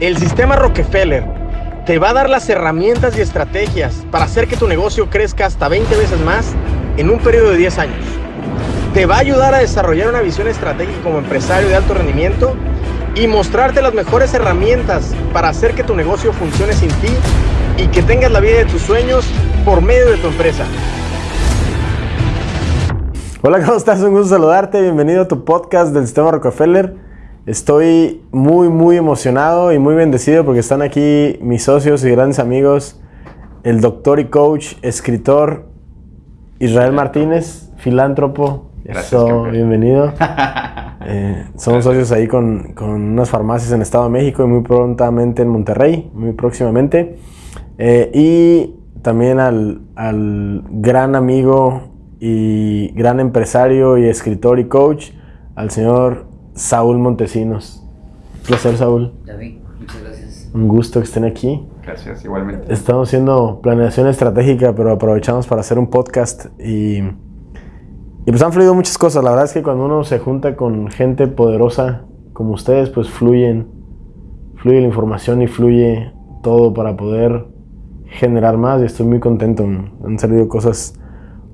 El sistema Rockefeller te va a dar las herramientas y estrategias para hacer que tu negocio crezca hasta 20 veces más en un periodo de 10 años. Te va a ayudar a desarrollar una visión estratégica como empresario de alto rendimiento y mostrarte las mejores herramientas para hacer que tu negocio funcione sin ti y que tengas la vida de tus sueños por medio de tu empresa. Hola, ¿cómo estás? Un gusto saludarte. Bienvenido a tu podcast del Sistema Rockefeller. Estoy muy, muy emocionado y muy bendecido porque están aquí mis socios y grandes amigos, el doctor y coach, escritor Israel Martínez, filántropo. Gracias, bienvenido. Eh, somos socios ahí con, con, unas farmacias en Estado de México y muy prontamente en Monterrey, muy próximamente. Eh, y también al, al gran amigo y gran empresario y escritor y coach, al señor Saúl Montesinos. Un placer, Saúl. David, muchas gracias. Un gusto que estén aquí. Gracias, igualmente. Estamos haciendo planeación estratégica, pero aprovechamos para hacer un podcast y, y pues han fluido muchas cosas. La verdad es que cuando uno se junta con gente poderosa como ustedes, pues fluyen, fluye la información y fluye todo para poder generar más y estoy muy contento. Han salido cosas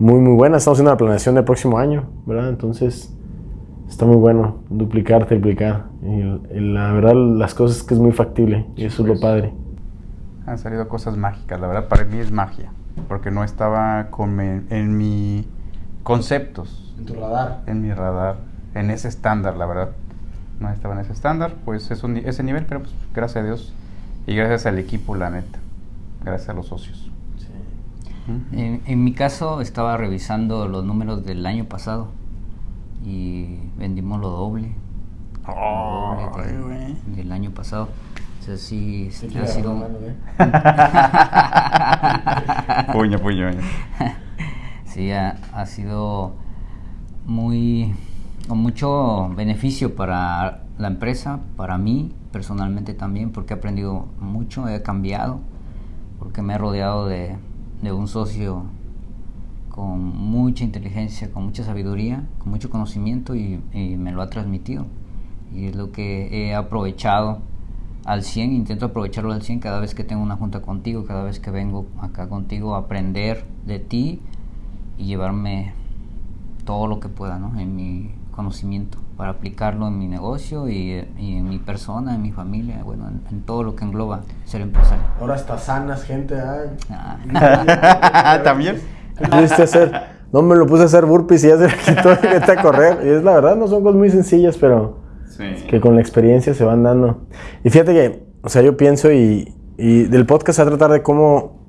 muy, muy buenas. Estamos haciendo la planeación del próximo año, ¿verdad? Entonces está muy bueno, duplicar, triplicar. Y, la verdad, las cosas es que es muy factible y eso es lo pues, padre. Han salido cosas mágicas, la verdad, para mí es magia, porque no estaba con en mi conceptos. En tu radar. En mi radar, en ese estándar, la verdad. No estaba en ese estándar, pues es un, ese nivel, pero pues gracias a Dios y gracias al equipo, la neta. Gracias a los socios. Sí. en, en mi caso, estaba revisando los números del año pasado y vendimos lo doble. Oh, del año pasado. O sea, sí, ha sido... puño, puño. sí, ha, ha, sido muy... con mucho beneficio para la empresa, para mí personalmente también, porque he aprendido mucho, he cambiado, porque me he rodeado de, de un socio con mucha inteligencia, con mucha sabiduría, con mucho conocimiento y, me lo ha transmitido. Y es lo que he aprovechado al 100, intento aprovecharlo al 100 cada vez que tengo una junta contigo, cada vez que vengo acá contigo a aprender de ti y llevarme todo lo que pueda ¿no? en mi conocimiento para aplicarlo en mi negocio y, en mi persona, en mi familia, bueno, en, todo lo que engloba ser empresario. Ahora está sanas, gente. Ah. ¿También? ¿Qué pudiste hacer? No me lo puse a hacer burpees y ya se me quitó y vete a correr. Y es la verdad, no son cosas muy sencillas, pero que con la experiencia se van dando. Y fíjate que, o sea, yo pienso y, y del podcast a tratar de cómo,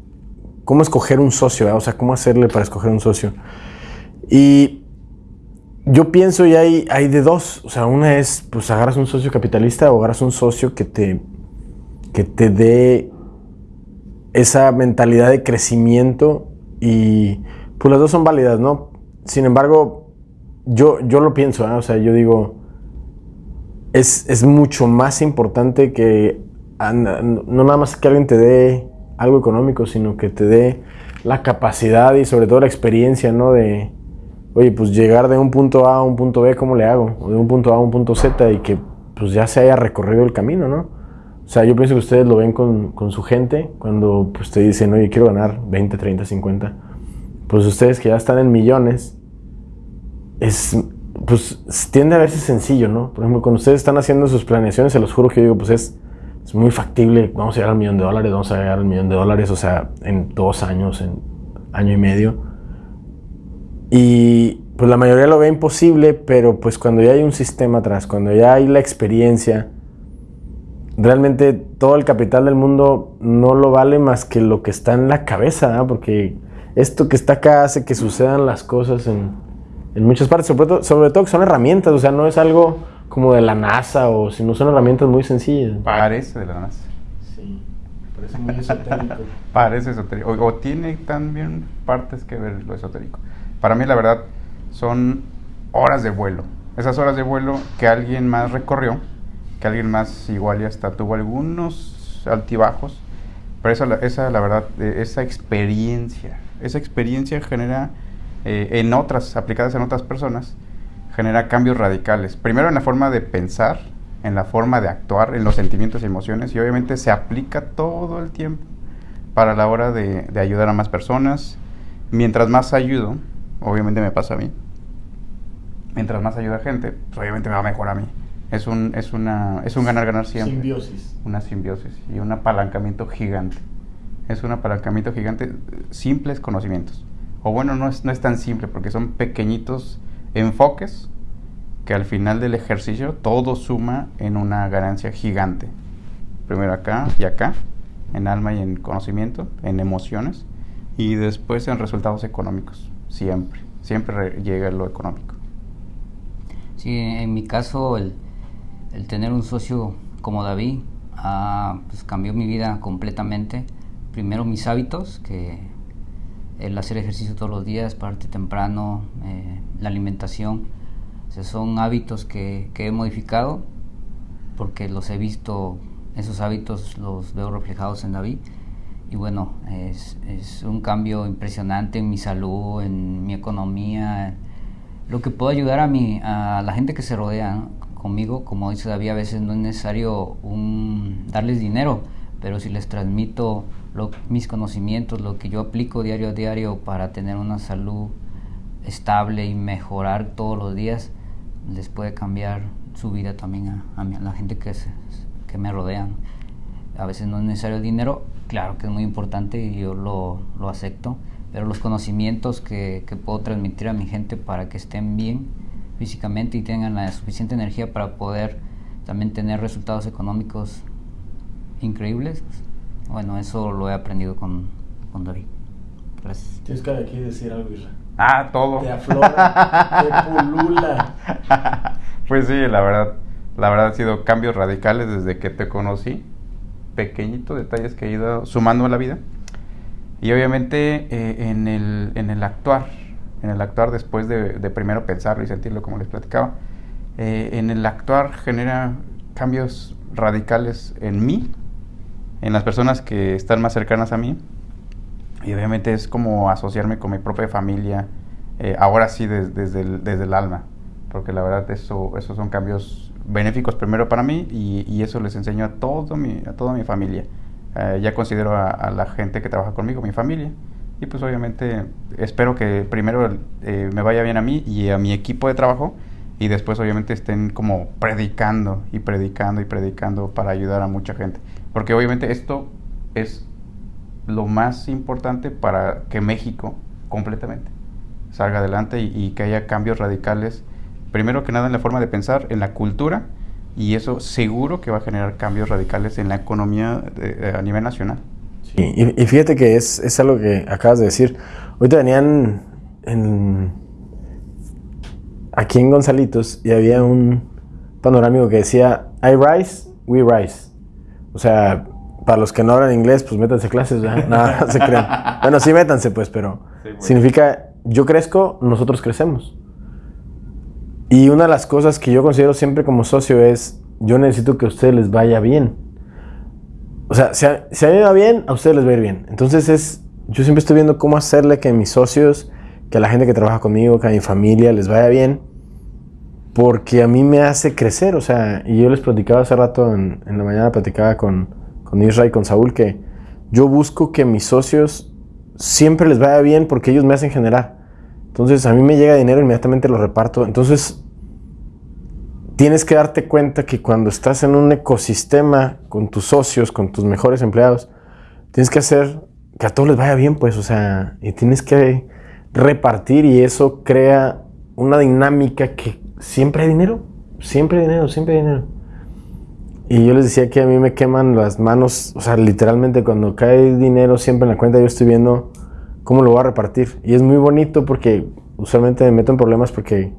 cómo escoger un socio, o sea, cómo hacerle para escoger un socio. Y yo pienso y hay, hay de dos. O sea, una es, pues agarras un socio capitalista o agarras un socio que te, que te dé esa mentalidad de crecimiento y pues las dos son válidas, ¿no? Sin embargo, yo, yo lo pienso, ¿eh? o sea, yo digo, es, es mucho más importante que no nada más que alguien te dé algo económico, sino que te dé la capacidad y sobre todo la experiencia, ¿no? De, oye, pues llegar de un punto A a un punto B, ¿cómo le hago? O de un punto A a un punto Z y que pues ya se haya recorrido el camino, ¿no? O sea, yo pienso que ustedes lo ven con, con su gente cuando pues, te dicen, oye, quiero ganar 20, 30, 50. Pues ustedes que ya están en millones, es, pues tiende a verse sencillo, ¿no? Por ejemplo, cuando ustedes están haciendo sus planeaciones, se los juro que yo digo, pues es, es muy factible, vamos a llegar al millón de dólares, vamos a llegar al millón de dólares, o sea, en dos años, en año y medio. Y pues la mayoría lo ve imposible, pero pues cuando ya hay un sistema atrás, cuando ya hay la experiencia, realmente todo el capital del mundo no lo vale más que lo que está en la cabeza, porque esto que está acá hace que sucedan las cosas en, en muchas partes, sobre todo, sobre todo, que son herramientas, o sea, no es algo como de la NASA, o sino son herramientas muy sencillas. Parece de la NASA. Sí, parece muy esotérico. parece esotérico, o, o, tiene también partes que ver lo esotérico. Para mí, la verdad, son horas de vuelo. Esas horas de vuelo que alguien más recorrió que alguien más igual ya hasta tuvo algunos altibajos, pero esa, esa la verdad, eh, esa experiencia, esa experiencia genera eh, en otras, aplicadas en otras personas, genera cambios radicales. Primero en la forma de pensar, en la forma de actuar, en los sentimientos y emociones y obviamente se aplica todo el tiempo para la hora de, ayudar a más personas. Mientras más ayudo, obviamente me pasa a mí, mientras más ayuda a gente, pues obviamente me va mejor a mí. Es un, es una, es un ganar-ganar siempre. Simbiosis. Una simbiosis y un apalancamiento gigante. Es un apalancamiento gigante, simples conocimientos. O bueno, no es, no es tan simple porque son pequeñitos enfoques que al final del ejercicio todo suma en una ganancia gigante. Primero acá y acá, en alma y en conocimiento, en emociones, y después en resultados económicos. Siempre, siempre llega lo económico. Sí, en mi caso el, el tener un socio como David ah, pues cambió mi vida completamente. Primero mis hábitos, que el hacer ejercicio todos los días, pararte temprano, eh, la alimentación, son hábitos que, he modificado porque los he visto, esos hábitos los veo reflejados en David. Y bueno, es, es un cambio impresionante en mi salud, en mi economía, lo que puedo ayudar a, mi, a la gente que se rodea conmigo, como dice David, a veces no es necesario un, darles dinero, pero si les transmito mis conocimientos, lo que yo aplico diario a diario para tener una salud estable y mejorar todos los días, les puede cambiar su vida también a, la gente que, me rodea. A veces no es necesario dinero, claro que es muy importante y yo lo, acepto, pero los conocimientos que, puedo transmitir a mi gente para que estén bien físicamente y tengan la suficiente energía para poder también tener resultados económicos increíbles, bueno, eso lo he aprendido con, con David. Gracias. Tienes que aquí decir algo, Isra. Ah, todo. Te aflora, te pulula. Pues sí, la verdad, la verdad han sido cambios radicales desde que te conocí. Pequeñitos detalles que he ido sumando a la vida. Y obviamente eh, en, el, en el actuar, en el actuar después de, primero pensarlo y sentirlo como les platicaba, eh, en el actuar genera cambios radicales en mí, en las personas que están más cercanas a mí, y obviamente es como asociarme con mi propia familia, eh, ahora sí desde, el, desde el alma, porque la verdad eso, esos son cambios benéficos primero para mí y, eso les enseño a, todo mi, a toda mi familia. Eh, ya considero a, la gente que trabaja conmigo mi familia. Y pues obviamente espero que primero eh, me vaya bien a mí y a mi equipo de trabajo y después obviamente estén como predicando y predicando y predicando para ayudar a mucha gente. Porque obviamente esto es lo más importante para que México completamente salga adelante y, que haya cambios radicales, primero que nada en la forma de pensar, en la cultura y eso seguro que va a generar cambios radicales en la economía eh, a nivel nacional. Sí, y, fíjate que es, es, algo que acabas de decir. Ahorita venían en, aquí en Gonzalitos y había un panorámico que decía, I rise, we rise. O sea, para los que no hablan inglés, pues métanse clases, Nada, no se creen. Bueno, sí métanse pues, pero significa yo crezco, nosotros crecemos. Y una de las cosas que yo considero siempre como socio es, yo necesito que a ustedes les vaya bien. O sea, si a, a mí va bien, a ustedes les va a ir bien. Entonces es, yo siempre estoy viendo cómo hacerle que mis socios, que a la gente que trabaja conmigo, que a mi familia les vaya bien. Porque a mí me hace crecer, o sea, y yo les platicaba hace rato, en, en la mañana platicaba con, con Israel y con Saúl, que yo busco que mis socios siempre les vaya bien porque ellos me hacen generar. Entonces a mí me llega dinero, inmediatamente lo reparto. Entonces tienes que darte cuenta que cuando estás en un ecosistema con tus socios, con tus mejores empleados, tienes que hacer que a todos les vaya bien, pues, o sea, y tienes que repartir y eso crea una dinámica que siempre hay dinero, siempre hay dinero, siempre hay dinero. Y yo les decía que a mí me queman las manos, o sea, literalmente cuando cae dinero siempre en la cuenta yo estoy viendo cómo lo voy a repartir. Y es muy bonito porque usualmente me meto en problemas porque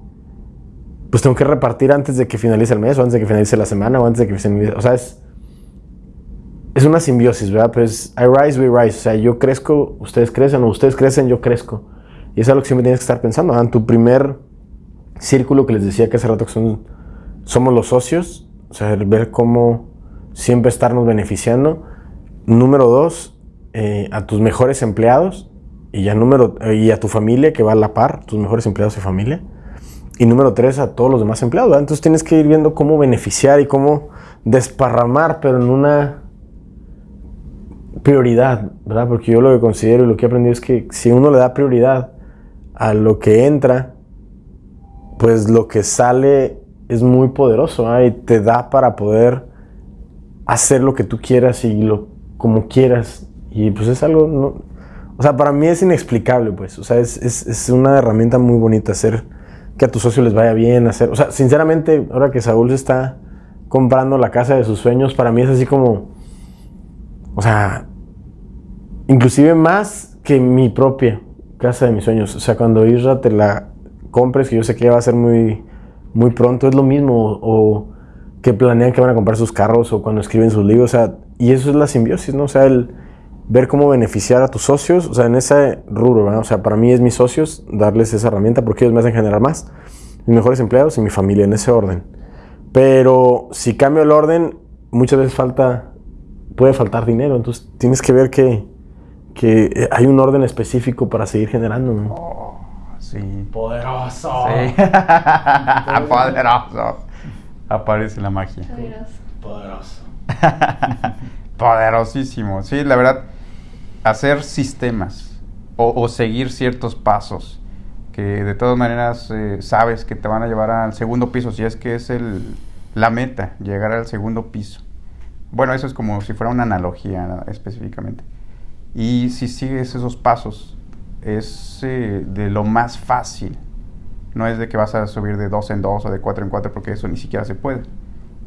pues tengo que repartir antes de que finalice el mes o antes de que finalice la semana o antes de que finalice... O sea, es, es una simbiosis, ¿verdad? Pero es I rise, we rise. O sea, yo crezco, ustedes crecen o ustedes crecen, yo crezco. Y es algo que siempre tienes que estar pensando. En tu primer círculo que les decía que hace rato que son, somos los socios, o sea, ver cómo siempre estarnos beneficiando. Número dos, eh, a tus mejores empleados y, ya número, y a tu familia que va a la par, tus mejores empleados y familia. Y número tres, a todos los demás empleados. Entonces tienes que ir viendo cómo beneficiar y cómo desparramar, pero en una prioridad, ¿verdad? Porque yo lo que considero y lo que he aprendido es que si uno le da prioridad a lo que entra, pues lo que sale es muy poderoso y te da para poder hacer lo que tú quieras y lo como quieras. Y pues es algo, no, o sea, para mí es inexplicable, pues. O sea, es, es, es, una herramienta muy bonita hacer que a tus socios les vaya bien, hacer. O sea, sinceramente, ahora que Saúl se está comprando la casa de sus sueños, para mí es así como. O sea, inclusive más que mi propia casa de mis sueños. O sea, cuando Isra te la compres, que yo sé que va a ser muy, muy pronto, es lo mismo. O que planean que van a comprar sus carros o cuando escriben sus libros. O sea, y eso es la simbiosis, ¿no? O sea, el ver cómo beneficiar a tus socios, o sea, en ese rubro, ¿verdad? O sea, para mí es mis socios darles esa herramienta porque ellos me hacen generar más, mis mejores empleados y mi familia en ese orden. Pero si cambio el orden, muchas veces falta, puede faltar dinero, entonces tienes que ver que, que hay un orden específico para seguir generando, ¿no? Oh, sí. Poderoso. Sí. Poderoso. Aparece la magia. Poderoso. Poderosísimo. Sí, la verdad hacer sistemas o, seguir ciertos pasos que de todas maneras eh, sabes que te van a llevar al segundo piso, si es que es el, la meta, llegar al segundo piso. Bueno, eso es como si fuera una analogía específicamente. Y si sigues esos pasos, es eh, de lo más fácil. No es de que vas a subir de dos en dos o de cuatro en cuatro, porque eso ni siquiera se puede.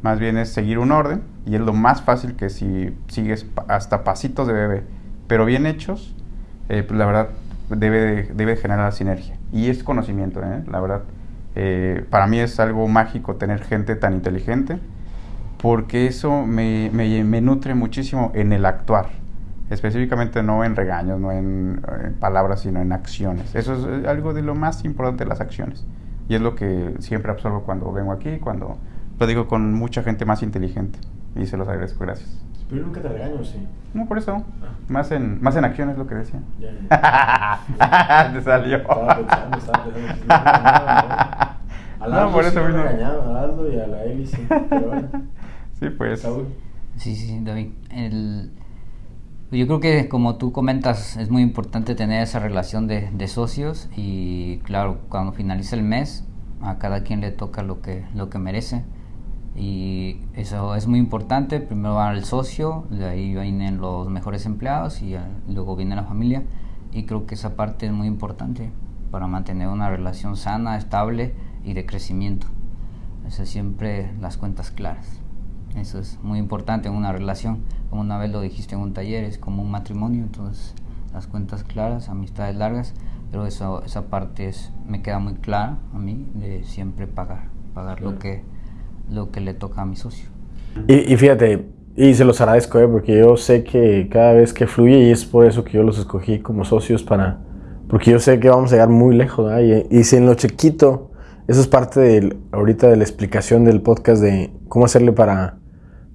Más bien es seguir un orden y es lo más fácil que si sigues hasta pasitos de bebé pero bien hechos, eh, pues la verdad debe, debe generar sinergia. Y es conocimiento, ¿eh? la verdad. Eh, para mí es algo mágico tener gente tan inteligente, porque eso me, me, nutre muchísimo en el actuar. Específicamente no en regaños, no en, palabras, sino en acciones. Eso es algo de lo más importante las acciones. Y es lo que siempre absorbo cuando vengo aquí, cuando lo digo con mucha gente más inteligente. Y se los agradezco, gracias. Pero nunca te regaño, sí. No, por eso. Ah. Más, en, más en acción es lo que decía. Ya, ya. te salió. Estaba pensando, estaba pensando. no, por eso mismo. regañado a Aldo y a la Eli, sí. Pero bueno. Sí, pues. Sí, sí, David. El, yo creo que como tú comentas, es muy importante tener esa relación de, de, socios y claro, cuando finaliza el mes, a cada quien le toca lo que, lo que merece y eso es muy importante. Primero va el socio, de ahí vienen los mejores empleados y luego viene la familia. Y creo que esa parte es muy importante para mantener una relación sana, estable y de crecimiento. Eso siempre las cuentas claras. Eso es muy importante en una relación. Como una vez lo dijiste en un taller, es como un matrimonio. Entonces, las cuentas claras, amistades largas. Pero eso, esa parte es, me queda muy clara a mí de siempre pagar. Pagar lo que lo que le toca a mi socio. Y, fíjate, y se los agradezco, ¿eh? porque yo sé que cada vez que fluye, y es por eso que yo los escogí como socios para, porque yo sé que vamos a llegar muy lejos, y, y, si en lo chiquito, eso es parte de, ahorita de la explicación del podcast de cómo hacerle para,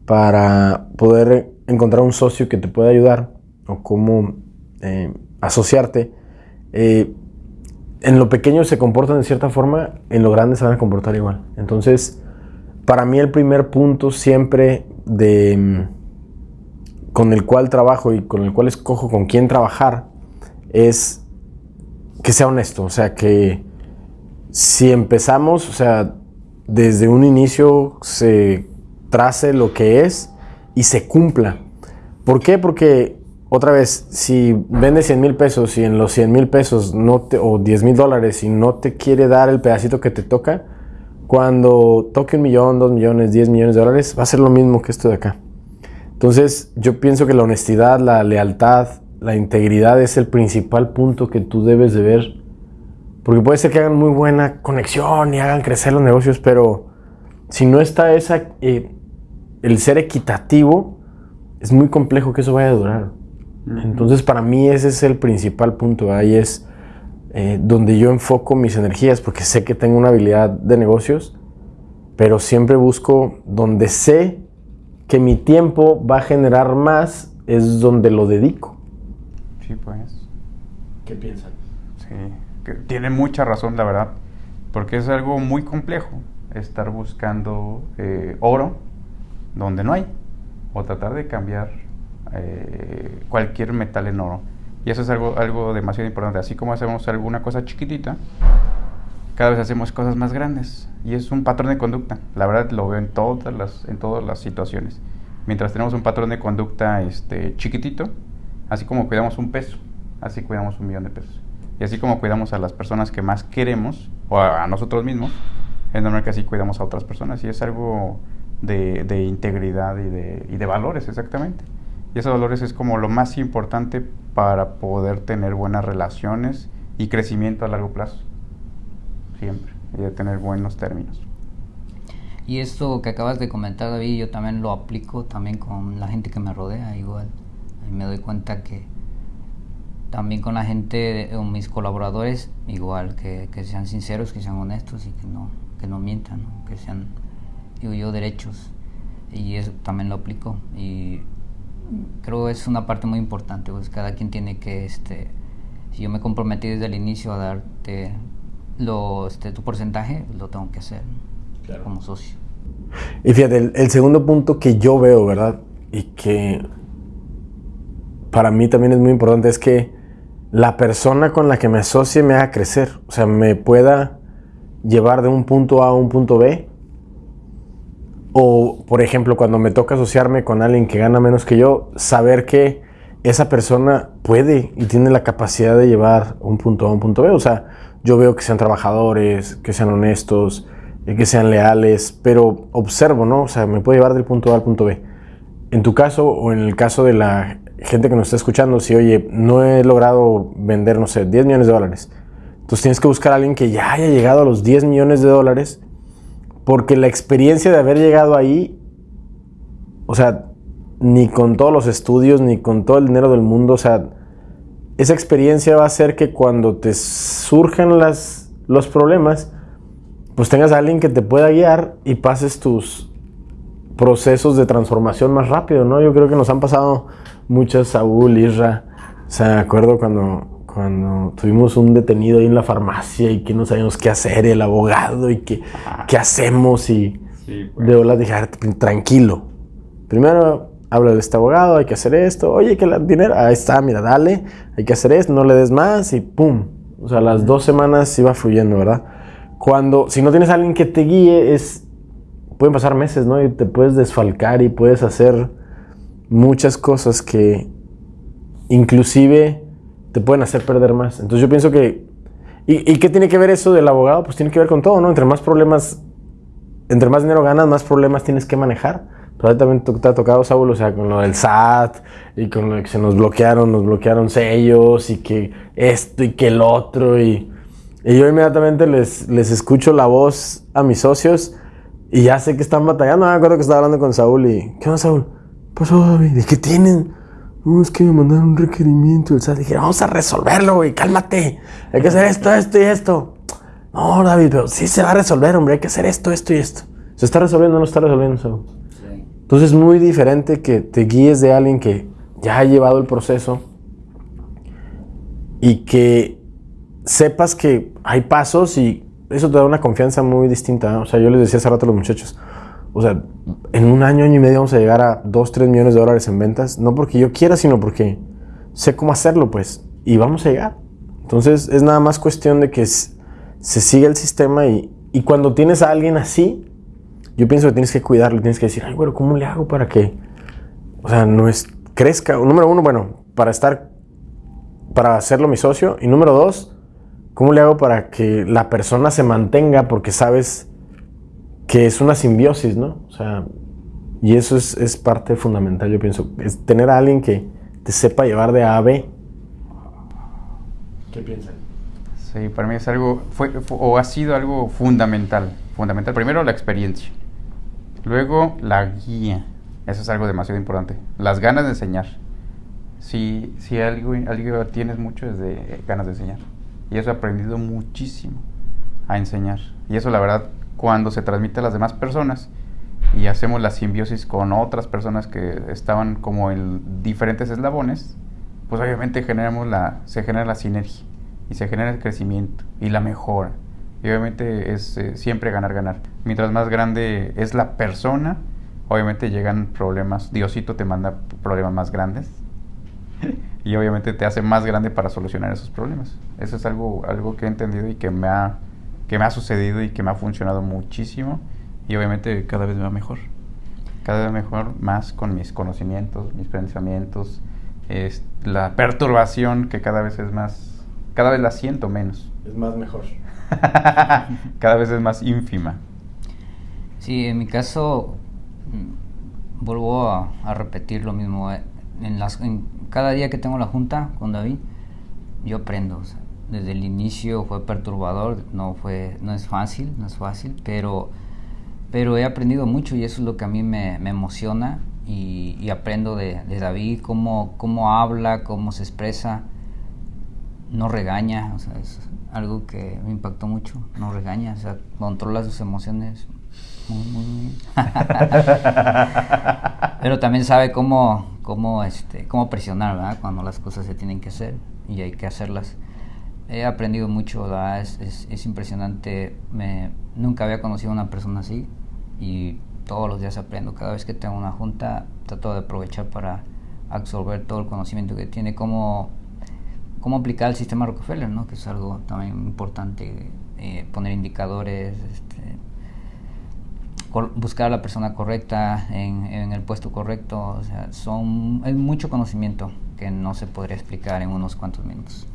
para poder encontrar un socio que te pueda ayudar, o cómo eh, asociarte. Eh, en lo pequeño se comportan de cierta forma, en lo grande se van a comportar igual. Entonces, para mí el primer punto siempre de mm, con el cual trabajo y con el cual escojo con quién trabajar es que sea honesto, o sea, que si empezamos, o sea, desde un inicio se trace lo que es y se cumpla. ¿Por qué? Porque otra vez, si vende 100 mil pesos y en los 100 mil pesos no te, o 10 mil dólares y no te quiere dar el pedacito que te toca, cuando toque un millón, dos millones, diez millones de dólares, va a ser lo mismo que esto de acá. Entonces, yo pienso que la honestidad, la lealtad, la integridad es el principal punto que tú debes de ver. Porque puede ser que hagan muy buena conexión y hagan crecer los negocios, pero si no está esa, eh, el ser equitativo, es muy complejo que eso vaya a durar. Entonces, para mí ese es el principal punto. Ahí es eh, donde yo enfoco mis energías, porque sé que tengo una habilidad de negocios, pero siempre busco donde sé que mi tiempo va a generar más, es donde lo dedico. Sí, pues. ¿Qué piensan? Sí, que tiene mucha razón, la verdad, Porque es algo muy complejo estar buscando eh, oro donde no hay, o tratar de cambiar eh, cualquier metal en oro. Y eso es algo, algo demasiado importante. Así como hacemos alguna cosa chiquitita, cada vez hacemos cosas más grandes. Y es un patrón de conducta. La verdad lo veo en todas las, en todas las situaciones. Mientras tenemos un patrón de conducta este, chiquitito, así como cuidamos un peso, así cuidamos un millón de pesos. Y así como cuidamos a las personas que más queremos, o a, nosotros mismos, es normal que así cuidamos a otras personas. Y es algo de, de integridad y de, y de valores, exactamente. Y esos valores es como lo más importante para poder tener buenas relaciones y crecimiento a largo plazo. Siempre. Y de tener buenos términos. Y esto que acabas de comentar, David, yo también lo aplico también con la gente que me rodea, igual. Y me doy cuenta que también con la gente, o mis colaboradores, igual, que, que, sean sinceros, que sean honestos y que no, que no mientan, que sean, digo yo, derechos. Y eso también lo aplico. Y creo que es una parte muy importante, pues cada quien tiene que, este, si yo me comprometí desde el inicio a darte lo, este, tu porcentaje, lo tengo que hacer como socio. Y fíjate, el, segundo punto que yo veo, ¿verdad? Y que para mí también es muy importante es que la persona con la que me asocie me haga crecer, o sea, me pueda llevar de un punto A a un punto B o, por ejemplo, cuando me toca asociarme con alguien que gana menos que yo, saber que esa persona puede y tiene la capacidad de llevar un punto A a un punto B. O sea, yo veo que sean trabajadores, que sean honestos, eh, que sean leales, pero observo, ¿no? O sea, me puede llevar del punto A al punto B. En tu caso o en el caso de la gente que nos está escuchando, si, oye, no he logrado vender, no sé, 10 millones de dólares, entonces tienes que buscar a alguien que ya haya llegado a los 10 millones de dólares porque la experiencia de haber llegado ahí, o sea, ni con todos los estudios, ni con todo el dinero del mundo, o sea, esa experiencia va a hacer que cuando te surjan las, los problemas, pues tengas a alguien que te pueda guiar y pases tus procesos de transformación más rápido, ¿no? Yo creo que nos han pasado muchas, Saúl, Isra, o sea, acuerdo cuando cuando tuvimos un detenido ahí en la farmacia y que no sabíamos qué hacer, el abogado y que, qué hacemos y pues. de verdad dije, tranquilo. Primero habla de este abogado, hay que hacer esto, oye, que el dinero, ahí está, mira, dale, hay que hacer esto, no le des más y pum. O sea, las dos semanas iba fluyendo, ¿verdad? Cuando, si no tienes a alguien que te guíe, es, pueden pasar meses, ¿no? Y te puedes desfalcar y puedes hacer muchas cosas que inclusive te pueden hacer perder más. Entonces yo pienso que... ¿Y, qué tiene que ver eso del abogado? Pues tiene que ver con todo, ¿no? Entre más problemas, entre más dinero ganas, más problemas tienes que manejar. Pero también te ha tocado, Saúl, o sea, con lo del SAT y con lo que se nos bloquearon, nos bloquearon sellos y que esto y que el otro. Y, y yo inmediatamente les, les escucho la voz a mis socios y ya sé que están batallando. Me acuerdo que estaba hablando con Saúl y, ¿qué onda, Saúl? Pues, ¿de qué tienen? No, es que me mandaron un requerimiento. O sea, dije, vamos a resolverlo, güey, cálmate. Hay que hacer esto, esto y esto. No, David, pero sí se va a resolver, hombre. Hay que hacer esto, esto y esto. ¿Se está resolviendo o no está resolviendo? Sí. Entonces es muy diferente que te guíes de alguien que ya ha llevado el proceso y que sepas que hay pasos y eso te da una confianza muy distinta. O sea, yo les decía hace rato a los muchachos, o sea, en un año, año y medio vamos a llegar a 2, 3 millones de dólares en ventas. No porque yo quiera, sino porque sé cómo hacerlo, pues. Y vamos a llegar. Entonces es nada más cuestión de que se siga el sistema y, y cuando tienes a alguien así, yo pienso que tienes que cuidarlo, tienes que decir, ay, bueno, ¿cómo le hago para que, o sea, no es, crezca? Número uno, bueno, para estar, para hacerlo mi socio. Y número dos, ¿cómo le hago para que la persona se mantenga? Porque sabes que es una simbiosis, ¿no? O sea, y eso es, parte fundamental, yo pienso, es tener a alguien que te sepa llevar de A a B. ¿Qué piensan? Sí, para mí es algo, fue, o ha sido algo fundamental, fundamental. Primero la experiencia, luego la guía, eso es algo demasiado importante. Las ganas de enseñar. Si, si algo, algo tienes mucho es de ganas de enseñar. Y eso he aprendido muchísimo a enseñar. Y eso la verdad cuando se transmite a las demás personas y hacemos la simbiosis con otras personas que estaban como en diferentes eslabones, pues obviamente generamos la, se genera la sinergia y se genera el crecimiento y la mejora Y obviamente es eh, siempre ganar, ganar. Mientras más grande es la persona, obviamente llegan problemas. Diosito te manda problemas más grandes. y obviamente te hace más grande para solucionar esos problemas. Eso es algo, algo que he entendido y que me, ha, que me ha sucedido y que me ha funcionado muchísimo. Y obviamente cada vez me va mejor. Cada vez mejor, más con mis conocimientos, mis pensamientos, es la perturbación que cada vez es más, cada vez la siento menos. Es más mejor. cada vez es más ínfima. Sí, en mi caso, mm, vuelvo a, repetir lo mismo. Eh, en, las, en cada día que tengo la junta con David, yo aprendo. Desde el inicio fue perturbador, no, fue, no es fácil, no es fácil, pero, pero he aprendido mucho y eso es lo que a mí me, emociona y, aprendo de, David, cómo, cómo habla, cómo se expresa, no regaña, o sea, es algo que me impactó mucho, no regaña, o sea, controla sus emociones muy, bien. Pero también sabe cómo, cómo, este, cómo presionar. Cuando las cosas se tienen que hacer y hay que hacerlas. He aprendido mucho. Es, es, es impresionante. Me, nunca había conocido a una persona así y todos los días aprendo. Cada vez que tengo una junta, trato de aprovechar para absorber todo el conocimiento que tiene, cómo, cómo aplicar el sistema Rockefeller, ¿no? que es algo también importante, eh, poner indicadores, este, buscar a la persona correcta en, en, el puesto correcto. O sea, son, es mucho conocimiento que no se podría explicar en unos cuantos minutos.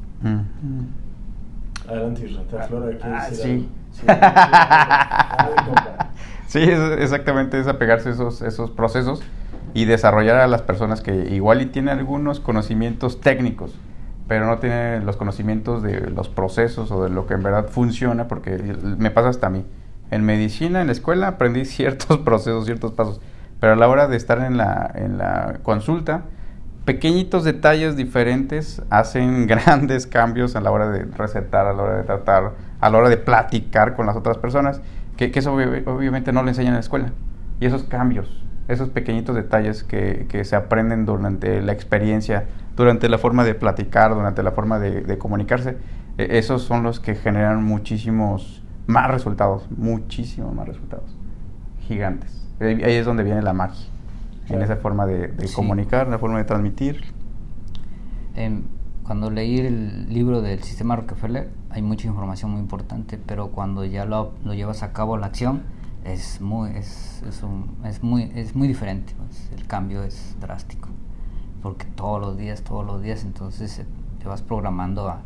Adelante, Flora, ah, sí. Sí, exactamente, es apegarse a esos, esos procesos y desarrollar a las personas que igual y tienen algunos conocimientos técnicos, pero no tienen los conocimientos de los procesos o de lo que en verdad funciona, porque me pasa hasta a mí. En medicina, en la escuela, aprendí ciertos procesos, ciertos pasos, pero a la hora de estar en la, en la consulta, pequeñitos detalles diferentes hacen grandes cambios a la hora de recetar, a la hora de tratar, a la hora de platicar con las otras personas que, eso obviamente no le enseñan en la escuela. Y esos cambios, esos pequeñitos detalles que, se aprenden durante la experiencia, durante la forma de platicar, durante la forma de, comunicarse, e, esos son los que generan muchísimos más resultados, muchísimos más resultados, gigantes. Ahí es donde viene la magia, en esa forma de, comunicar, en la forma de transmitir. Em, cuando leí el libro del sistema Rockefeller hay mucha información muy importante, pero cuando ya lo, lo llevas a cabo la acción es muy, es, es, es muy, es muy diferente, pues, el cambio es drástico, porque todos los días, todos los días, entonces eh, te vas programando a,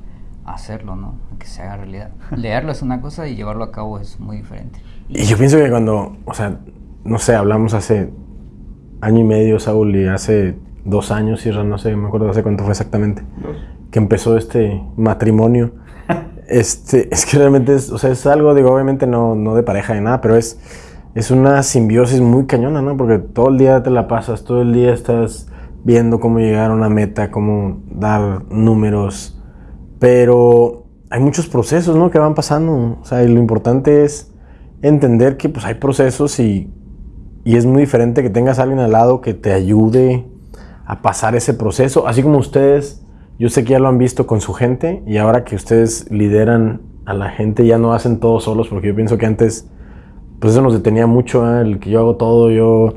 hacerlo, ¿no? A que se haga realidad. Leerlo es una cosa y llevarlo a cabo es muy diferente. Y yo pienso que cuando, o sea, no sé, hablamos hace año y medio, Saúl, y hace dos años, y no sé, me acuerdo hace cuánto fue exactamente que empezó este matrimonio. este, es que realmente es, o sea, es algo, digo, obviamente no, no de pareja ni nada, pero es, es una simbiosis muy cañona, ¿no? Porque todo el día te la pasas, todo el día estás viendo cómo llegar a una meta, cómo dar números, pero hay muchos procesos, ¿no? Que van pasando, o sea, y lo importante es entender que pues hay procesos y, y es muy diferente que tengas a alguien al lado que te ayude a pasar ese proceso, así como ustedes yo sé que ya lo han visto con su gente y ahora que ustedes lideran a la gente ya no hacen todo solos porque yo pienso que antes pues eso nos detenía mucho, ¿eh? el que yo hago todo, yo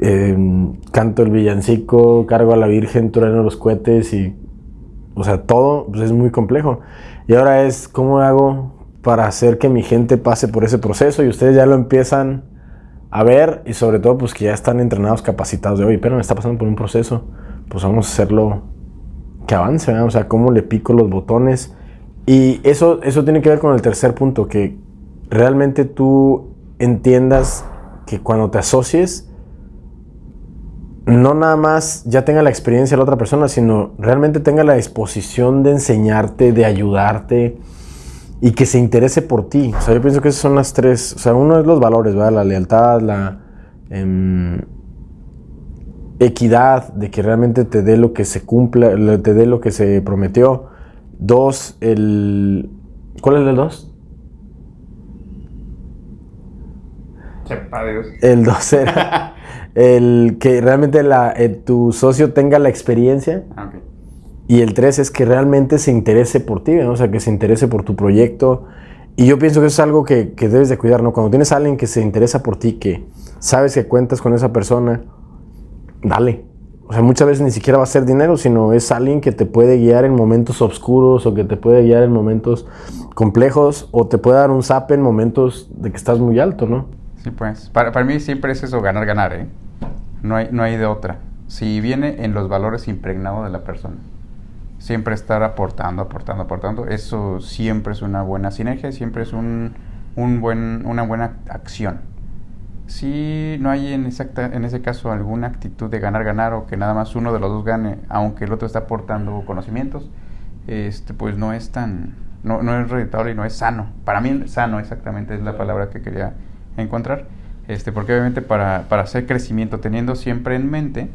em, canto el villancico, cargo a la Virgen, trueno los cohetes y o sea, todo pues es muy complejo. Y ahora es cómo hago para hacer que mi gente pase por ese proceso y ustedes ya lo empiezan a ver y sobre todo pues que ya están entrenados, capacitados de, hoy pero me está pasando por un proceso, pues vamos a hacerlo que avance, o sea, cómo le pico los botones. Y eso, eso tiene que ver con el tercer punto, que realmente tú entiendas que cuando te asocies, no nada más ya tenga la experiencia la otra persona, sino realmente tenga la disposición de enseñarte, de ayudarte y que se interese por ti. O sea, yo pienso que esas son las tres. O sea, uno es los valores, ¿verdad? La lealtad, la... Em, equidad, de que realmente te dé lo que se cumpla, te dé lo que se prometió. Dos, el... ¿Cuál es el dos? El dos era el que realmente la, eh, tu socio tenga la experiencia. Ah, y el tres es que realmente se interese por ti, o sea, que se interese por tu proyecto y yo pienso que eso es algo que, que, debes de cuidar, ¿no? Cuando tienes a alguien que se interesa por ti, que sabes que cuentas con esa persona, dale. O sea, muchas veces ni siquiera va a ser dinero, sino es alguien que te puede guiar en momentos oscuros o que te puede guiar en momentos complejos o te puede dar un zap en momentos de que estás muy alto, ¿no? Sí, pues. Para, para mí siempre es eso, ganar, ganar, ¿eh? No hay, no hay de otra. Si viene en los valores impregnados de la persona siempre estar aportando, aportando, aportando. Eso siempre es una buena sinergia, siempre es un, un buen, una buena acción. Si no hay en, exacta, en ese caso alguna actitud de ganar, ganar o que nada más uno de los dos gane, aunque el otro está aportando conocimientos, este, pues no es tan, no, no es rentable y no es sano. Para mí sano exactamente es la palabra que quería encontrar. Este, porque obviamente para, para hacer crecimiento, teniendo siempre en mente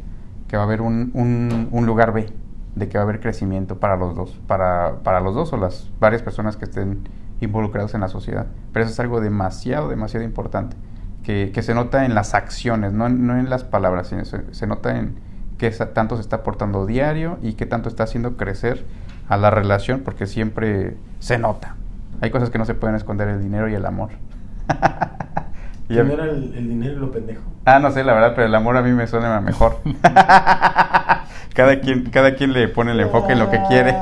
que va a haber un, un, un lugar B, de que va a haber crecimiento para los dos, para, para los dos o las varias personas que estén involucrados en la sociedad. Pero eso es algo demasiado, demasiado importante, que, que se nota en las acciones, no, no en las palabras, sino se, nota en qué tanto se está aportando diario y qué tanto está haciendo crecer a la relación, porque siempre se nota. Hay cosas que no se pueden esconder, el dinero y el amor. ¿Quién era el, el, dinero y lo pendejo? Ah, no sé, la verdad, pero el amor a mí me suena mejor. cada, quien, cada quien le pone el enfoque en lo que quiere.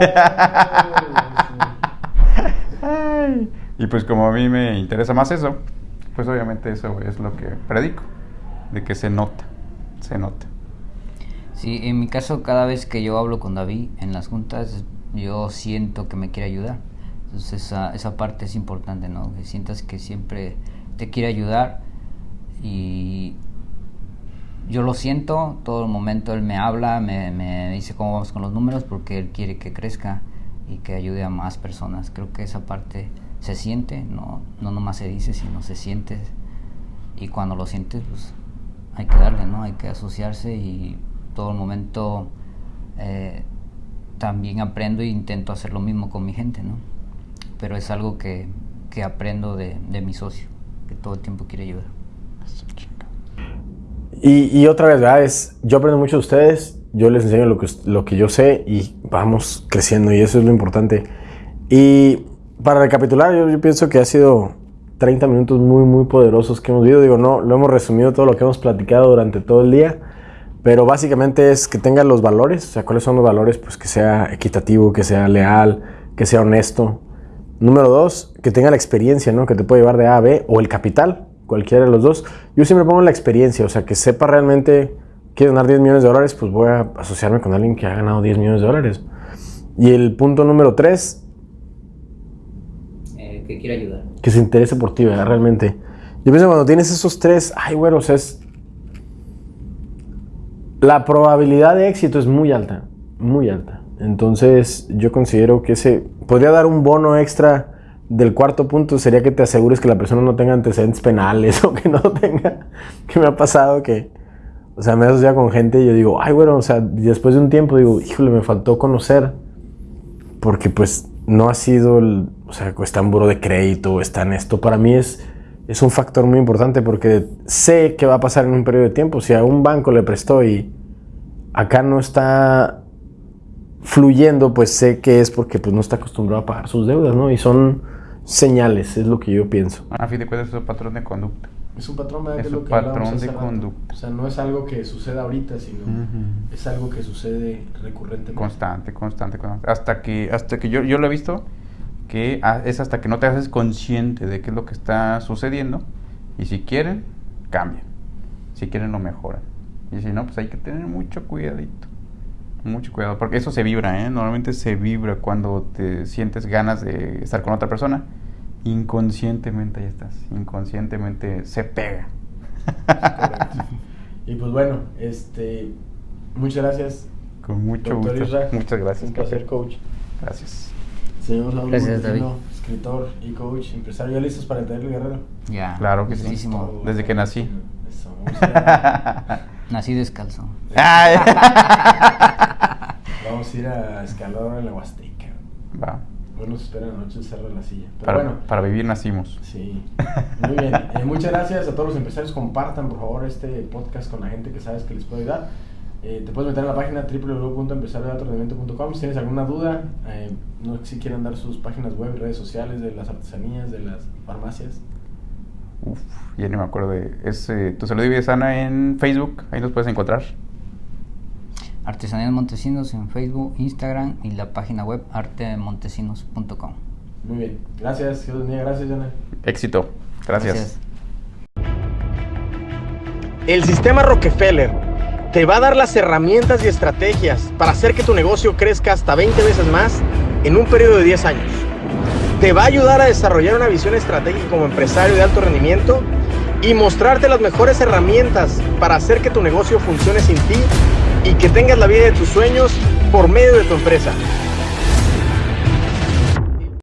y pues como a mí me interesa más eso, pues obviamente eso es lo que predico, de que se nota, se nota. Sí, en mi caso cada vez que yo hablo con David en las juntas, yo siento que me quiere ayudar. Entonces esa, esa parte es importante, ¿no? Que sientas que siempre te quiere ayudar y yo lo siento, todo el momento él me habla, me, me, dice cómo vamos con los números porque él quiere que crezca y que ayude a más personas. Creo que esa parte se siente, no, no nomás se dice, sino se siente. Y cuando lo sientes, pues hay que darle, ¿no? Hay que asociarse y todo el momento eh, también aprendo e intento hacer lo mismo con mi gente, ¿no? Pero es algo que, que aprendo de, de mi socio, que todo el tiempo quiere ayudar. Y, otra vez, ¿verdad? Es, yo aprendo mucho de ustedes, yo les enseño lo que, lo que yo sé y vamos creciendo y eso es lo importante. Y para recapitular, yo, pienso que ha sido 30 minutos muy, muy poderosos que hemos vivido. Digo, no, lo hemos resumido todo lo que hemos platicado durante todo el día, pero básicamente es que tenga los valores, o sea, ¿cuáles son los valores? Pues que sea equitativo, que sea leal, que sea honesto. Número dos, que tenga la experiencia, ¿no? Que te puede llevar de A a B o el capital, cualquiera de los dos. Yo siempre pongo la experiencia, o sea, que sepa realmente, quiero ganar 10 millones de dólares, pues voy a asociarme con alguien que ha ganado 10 millones de dólares. Y el punto número 3. Eh, que quiera ayudar. Que se interese por ti, ¿verdad? Realmente. Yo pienso cuando tienes esos tres, ay, bueno, o sea, es... La probabilidad de éxito es muy alta, muy alta. Entonces, yo considero que ese podría dar un bono extra del cuarto punto sería que te asegures que la persona no tenga antecedentes penales o que no tenga, que me ha pasado que, o sea, me he asociado con gente y yo digo, ay, bueno, o sea, después de un tiempo digo, híjole, me faltó conocer, porque pues no ha sido, el, o sea, está en buro de crédito, está en esto, para mí es, es un factor muy importante porque sé qué va a pasar en un periodo de tiempo, si a un banco le prestó y acá no está fluyendo, pues sé que es porque pues no está acostumbrado a pagar sus deudas, ¿no? Y son señales, es lo que yo pienso. A fin de cuentas es un patrón de conducta. Es un patrón, de, es un patrón de conducta. O sea, no es algo que suceda ahorita, sino es algo que sucede recurrentemente. Constante, constante, constante. Hasta que, hasta que yo, yo lo he visto, que es hasta que no te haces consciente de qué es lo que está sucediendo. Y si quieren, cambian. Si quieren, lo mejoran. Y si no, pues hay que tener mucho cuidadito. Mucho cuidado, porque eso se vibra, ¿eh? Normalmente se vibra cuando te sientes ganas de estar con otra persona. Inconscientemente ya estás, inconscientemente se pega. y pues bueno, este, muchas gracias. Con mucho gusto. Muchas gracias. Un placer, coach. Gracias. Señor Saúl gracias, David. escritor y coach, empresario, ¿ya listos para entender el guerrero? Ya. Claro que sí. Desde que nací. Eso, Nací descalzo. Vamos a ir a escalar en la Huasteca. Va. Nos espera la noche de la silla. Pero para, bueno. Para vivir nacimos. Sí. Muy bien. Eh, muchas gracias a todos los empresarios. Compartan, por favor, este podcast con la gente que sabes que les puede ayudar. Eh, te puedes meter a la página www.empresariodealtorendimiento.com si tienes alguna duda, eh, no si quieren dar sus páginas web, redes sociales de las artesanías, de las farmacias. Uf, ya ni me acuerdo de... Es eh, Tu Salud y Sana en Facebook, ahí los puedes encontrar. Artesanías Montesinos en Facebook, Instagram y la página web artemontesinos.com. Muy bien, gracias, Dios gracias, Jonah. Éxito, gracias. gracias. El sistema Rockefeller te va a dar las herramientas y estrategias para hacer que tu negocio crezca hasta 20 veces más en un periodo de 10 años. Te va a ayudar a desarrollar una visión estratégica como empresario de alto rendimiento y mostrarte las mejores herramientas para hacer que tu negocio funcione sin ti y que tengas la vida de tus sueños por medio de tu empresa.